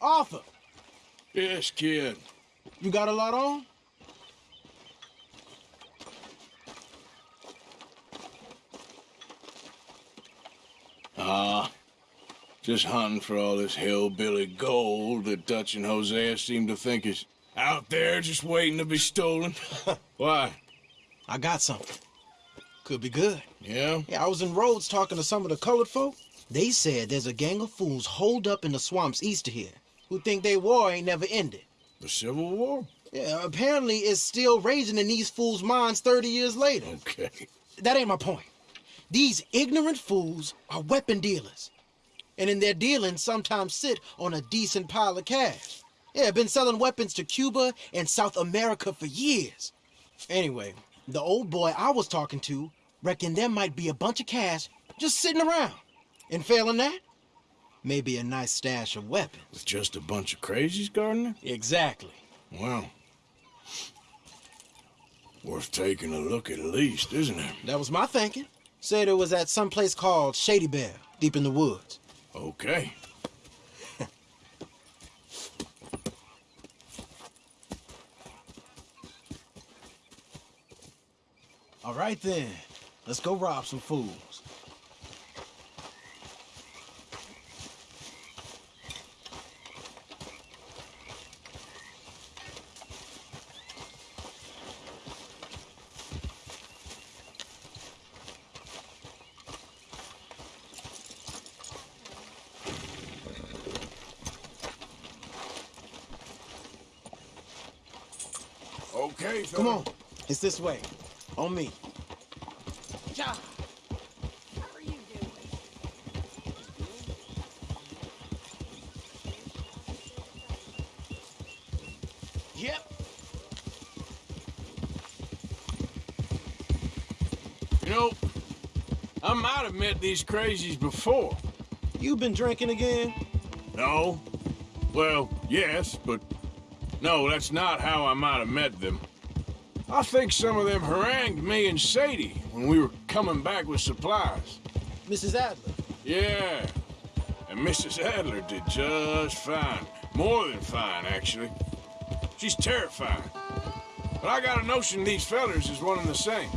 Arthur, Yes, kid. you got a lot on? Ah, just hunting for all this hillbilly gold that Dutch and Hosea seem to think is out there just waiting to be stolen. Why? I got something. Could be good. Yeah? Yeah, I was in Rhodes talking to some of the colored folk. They said there's a gang of fools holed up in the swamps east of here who think they war ain't never ended. The Civil War? Yeah, apparently it's still raging in these fools' minds 30 years later. Okay. That ain't my point. These ignorant fools are weapon dealers. And in their dealing, sometimes sit on a decent pile of cash. Yeah, been selling weapons to Cuba and South America for years. Anyway, the old boy I was talking to reckoned there might be a bunch of cash just sitting around. And failing that, maybe a nice stash of weapons. With just a bunch of crazies, Gardner? Exactly. Well, worth taking a look at least, isn't it? That was my thinking. Said it was at some place called Shady Belle, deep in the woods. Okay. All right then, let's go rob some fools. Okay, Come on, it's this way. On me. How are you doing? Yep. You know, I might have met these crazies before. You been drinking again? No? Well, yes, but no, that's not how I might have met them. I think some of them harangued me and Sadie when we were coming back with supplies. Mrs. Adler. Yeah, and Mrs. Adler did just fine. More than fine, actually. She's terrifying. But I got a notion these fellers is one and the same.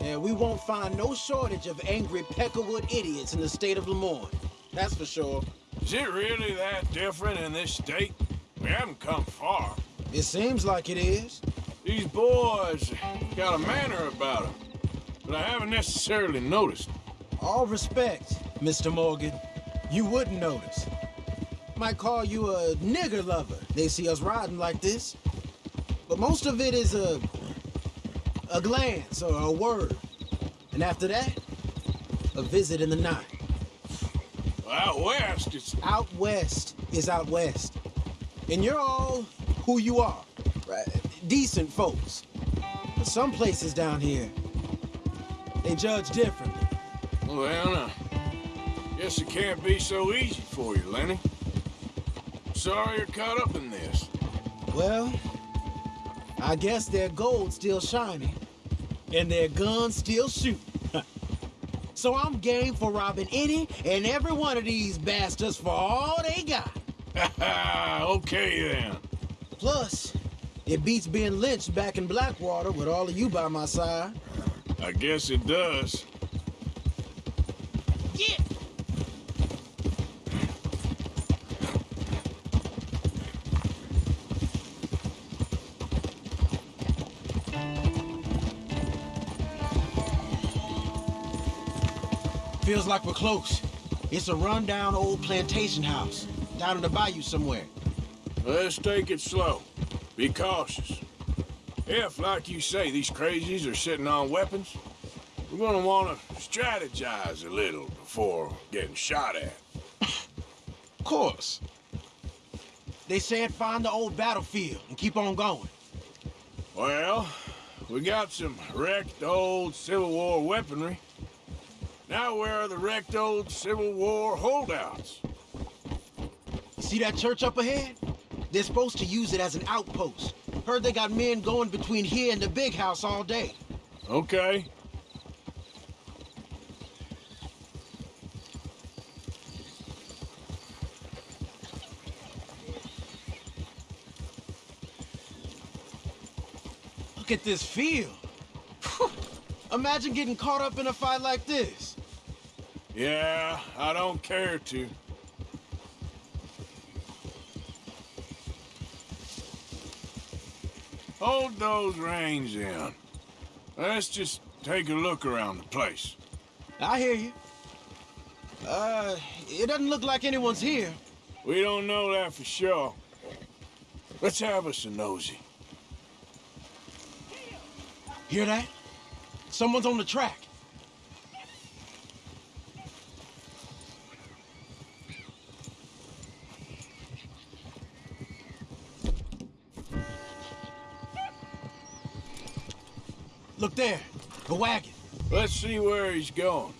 Yeah, we won't find no shortage of angry Peckerwood idiots in the state of Lemoyne. That's for sure. Is it really that different in this state? We haven't come far. It seems like it is. These boys got a manner about them, but I haven't necessarily noticed. All respect, Mr. Morgan. You wouldn't notice. Might call you a nigger lover. They see us riding like this. But most of it is a a glance or a word. And after that, a visit in the night. Out west, it's Out west is out west. And you're all who you are. Right? Decent folks. But some places down here, they judge differently. well, uh, guess it can't be so easy for you, Lenny. Sorry you're caught up in this. Well, I guess their gold's still shining, and their guns still shoot. so I'm game for robbing any and every one of these bastards for all they got. okay then. Plus, it beats being lynched back in Blackwater with all of you by my side. I guess it does. Yeah. Feels like we're close. It's a rundown old plantation house down in the bayou somewhere. Let's take it slow. Be cautious. If, like you say, these crazies are sitting on weapons, we're gonna wanna strategize a little before getting shot at. Of course. They said find the old battlefield and keep on going. Well, we got some wrecked old Civil War weaponry. Now where are the wrecked old Civil War holdouts? See that church up ahead? They're supposed to use it as an outpost. Heard they got men going between here and the big house all day. Okay. Look at this field. Imagine getting caught up in a fight like this. Yeah, I don't care to. Hold those reins in. Let's just take a look around the place. I hear you. Uh, it doesn't look like anyone's here. We don't know that for sure. Let's have us a nosy. Hear that? Someone's on the track. Look there, a wagon, Let's see where he's going.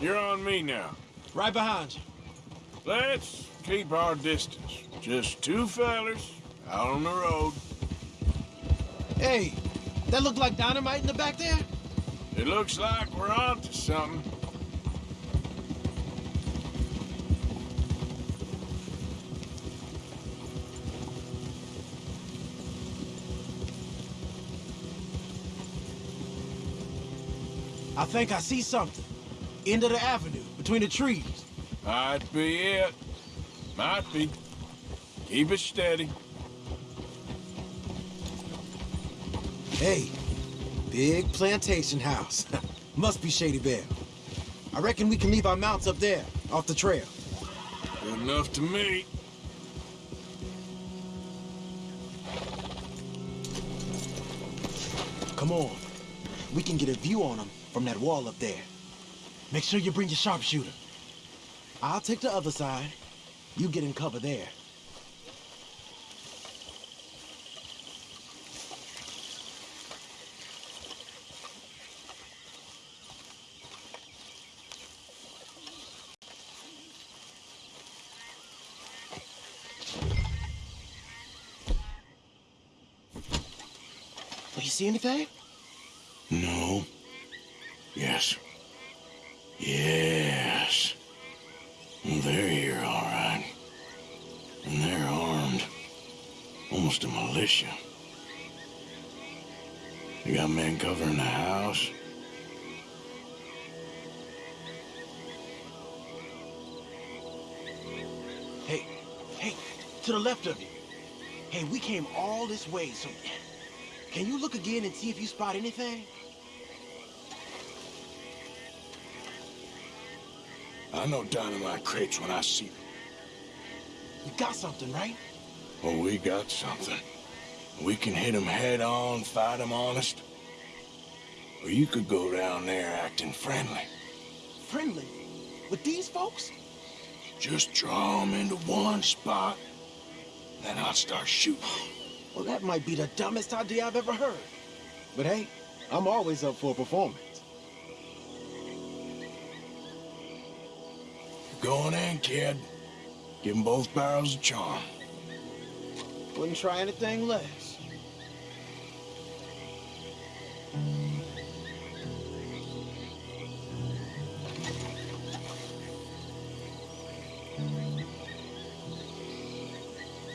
You're on me now. right behind you. Let's keep our distance. Just two fellers out on the road. Hey, that look like dynamite in the back there? It looks like we're onto something. I think I see something. End of the avenue, between the trees. Might be it. Might be. Keep it steady. Hey, big plantation house. Must be Shady Belle. I reckon we can leave our mounts up there, off the trail. Good enough to me. Come on. We can get a view on them from that wall up there. Make sure you bring your sharpshooter. I'll take the other side. You get in cover there. Do you see anything? Yes. Yes. They're here, all right. And they're armed. Almost a militia. You got men covering the house? Hey, hey, to the left of you. Hey, we came all this way, so can you look again and see if you spot anything? I know dynamite crates when I see them. You got something, right? Well, we got something. We can hit 'em head on, fight 'em honest. Or you could go down there acting friendly. Friendly? With these folks? Just draw 'em into one spot, then I'll start shooting. Well, that might be the dumbest idea I've ever heard. But hey, I'm always up for a performance. Going in, kid. Give Give 'em both barrels a charm. Wouldn't try anything less.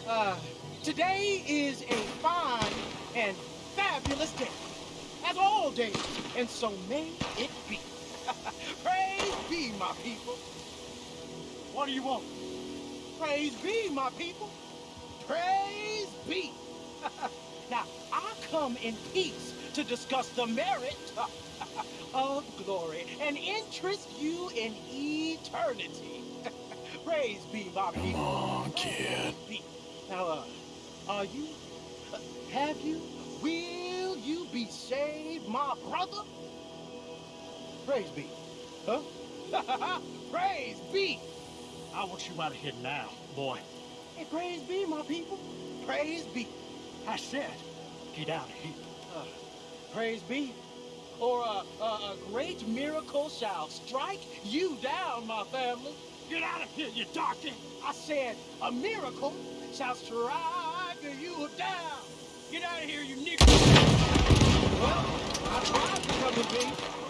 Uh, today is a fine and fabulous day, as all days, and so may it be. Praise be, my people. What do you want? Praise be, my people. Praise be. now, I come in peace to discuss the merit of glory and interest you in eternity. Praise be, my people. Come on, kid. Be. Now, uh, are you? Uh, have you? Will you be saved, my brother? Praise be. Huh? praise be. I want you out of here now, boy. Hey, praise be, my people. Praise be. I said, get out of here. Uh, praise be. Or uh, uh, a great miracle shall strike you down, my family. Get out of here, you darky! I said, a miracle shall strike you down. Get out of here, you nigger. Well, I tried to come with me.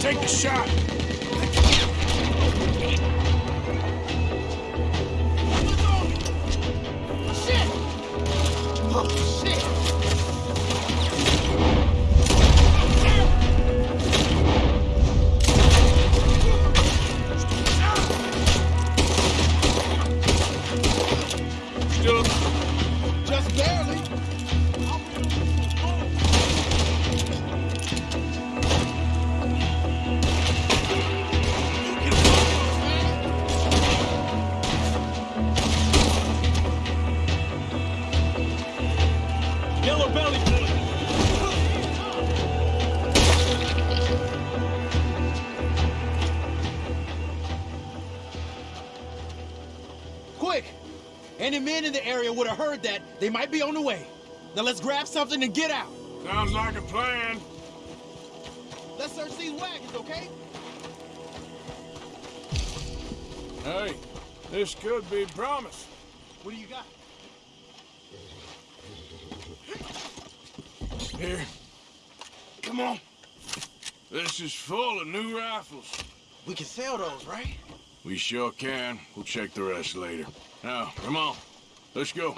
Take a shot. Would have heard that. They might be on the way. Now let's grab something and get out. sounds like a plan. Let's search these wagons, okay? Hey, this could be promise. What do you got? Here. Come on. This is full of new rifles. We can sell those, right? We sure can. We'll check the rest later. Now, come on. Let's go.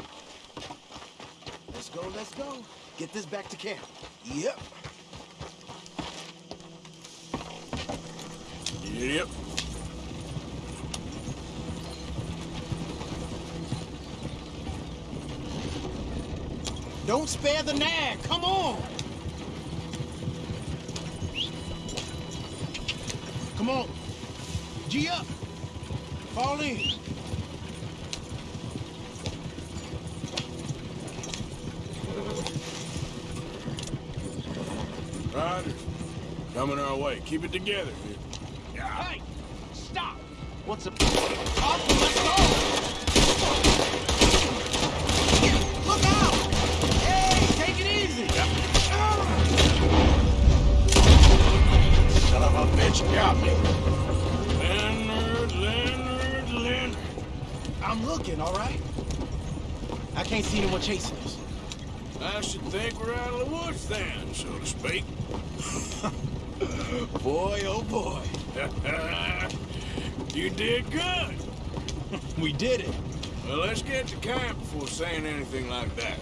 Let's go, let's go. Get this back to camp. Yep. Yep. Don't spare the nag. Come on. Come on. G up. Fall in. Coming our way. Keep it together. Hey, stop! What's up? Go. Look out. Hey, take it easy. Son of a bitch got me. Leonard, Leonard, Leonard. I'm looking, all right? I can't see anyone chasing us. I should think we're out of the woods then, so to speak. Boy, oh boy. you did good. We did it. Well, let's get to camp before saying anything like that.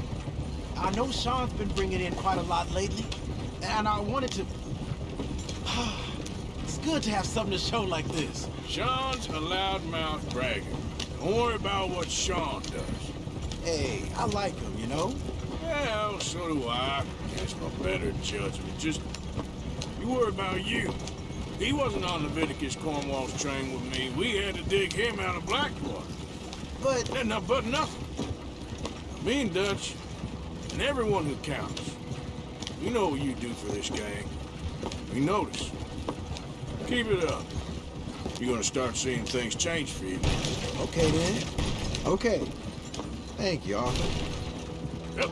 I know Sean's been bringing in quite a lot lately, and I wanted to... it's good to have something to show like this. Sean's a loudmouth bragger. Don't worry about what Sean does. Hey, I like him, you know? Well, so do I. Guess my better judgment. Just, worry about you. He wasn't on Leviticus Cornwall's train with me. We had to dig him out of Blackwater. But Then not but nothing. Me and Dutch, and everyone who counts. we know what you do for this gang. We notice. Keep it up. You're gonna start seeing things change for you. okay then. Okay. Thank you, Arthur. Yep.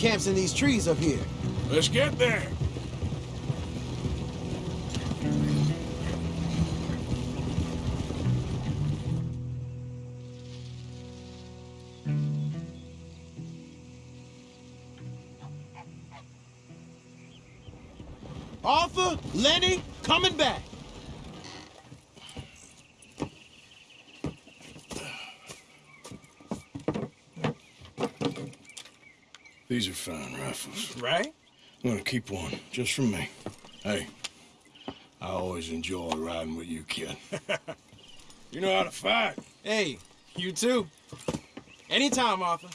Camp's in these trees up here. Let's get there. Arthur, Lenny, coming back. These are fine rifles. Right? I'm gonna keep one, just for me. Hey, I always enjoy riding with you, kid. you know how to fight. Hey, you too. Anytime, Arthur.